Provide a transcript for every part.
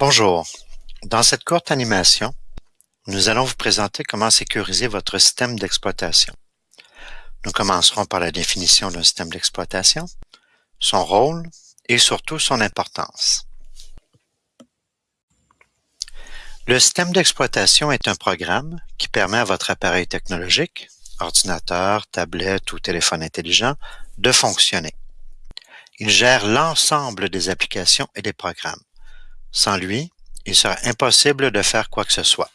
Bonjour. Dans cette courte animation, nous allons vous présenter comment sécuriser votre système d'exploitation. Nous commencerons par la définition d'un système d'exploitation, son rôle et surtout son importance. Le système d'exploitation est un programme qui permet à votre appareil technologique, ordinateur, tablette ou téléphone intelligent, de fonctionner. Il gère l'ensemble des applications et des programmes. Sans lui, il sera impossible de faire quoi que ce soit.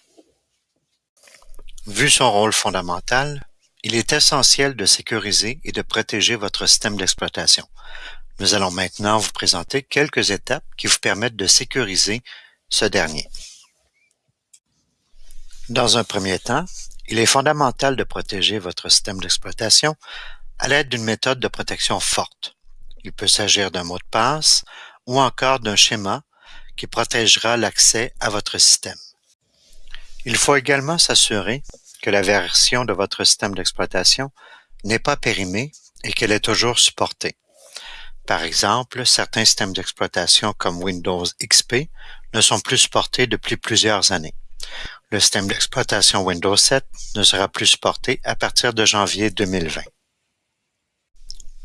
Vu son rôle fondamental, il est essentiel de sécuriser et de protéger votre système d'exploitation. Nous allons maintenant vous présenter quelques étapes qui vous permettent de sécuriser ce dernier. Dans un premier temps, il est fondamental de protéger votre système d'exploitation à l'aide d'une méthode de protection forte. Il peut s'agir d'un mot de passe ou encore d'un schéma qui protégera l'accès à votre système. Il faut également s'assurer que la version de votre système d'exploitation n'est pas périmée et qu'elle est toujours supportée. Par exemple, certains systèmes d'exploitation comme Windows XP ne sont plus supportés depuis plusieurs années. Le système d'exploitation Windows 7 ne sera plus supporté à partir de janvier 2020.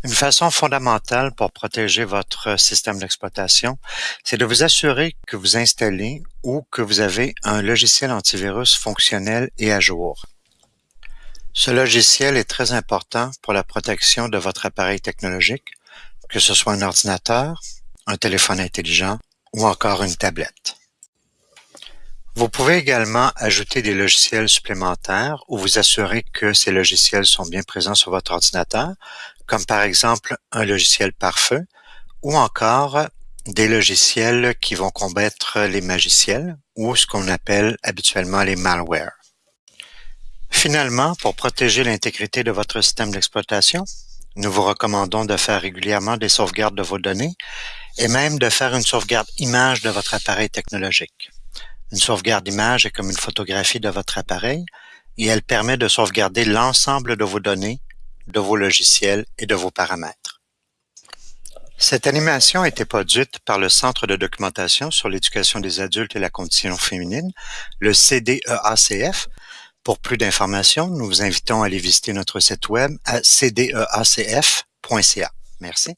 Une façon fondamentale pour protéger votre système d'exploitation, c'est de vous assurer que vous installez ou que vous avez un logiciel antivirus fonctionnel et à jour. Ce logiciel est très important pour la protection de votre appareil technologique, que ce soit un ordinateur, un téléphone intelligent ou encore une tablette. Vous pouvez également ajouter des logiciels supplémentaires ou vous assurer que ces logiciels sont bien présents sur votre ordinateur, comme par exemple un logiciel pare-feu ou encore des logiciels qui vont combattre les magiciels ou ce qu'on appelle habituellement les malwares. Finalement, pour protéger l'intégrité de votre système d'exploitation, nous vous recommandons de faire régulièrement des sauvegardes de vos données et même de faire une sauvegarde image de votre appareil technologique. Une sauvegarde image est comme une photographie de votre appareil et elle permet de sauvegarder l'ensemble de vos données, de vos logiciels et de vos paramètres. Cette animation a été produite par le Centre de documentation sur l'éducation des adultes et la condition féminine, le CDEACF. Pour plus d'informations, nous vous invitons à aller visiter notre site web à cdeacf.ca. Merci.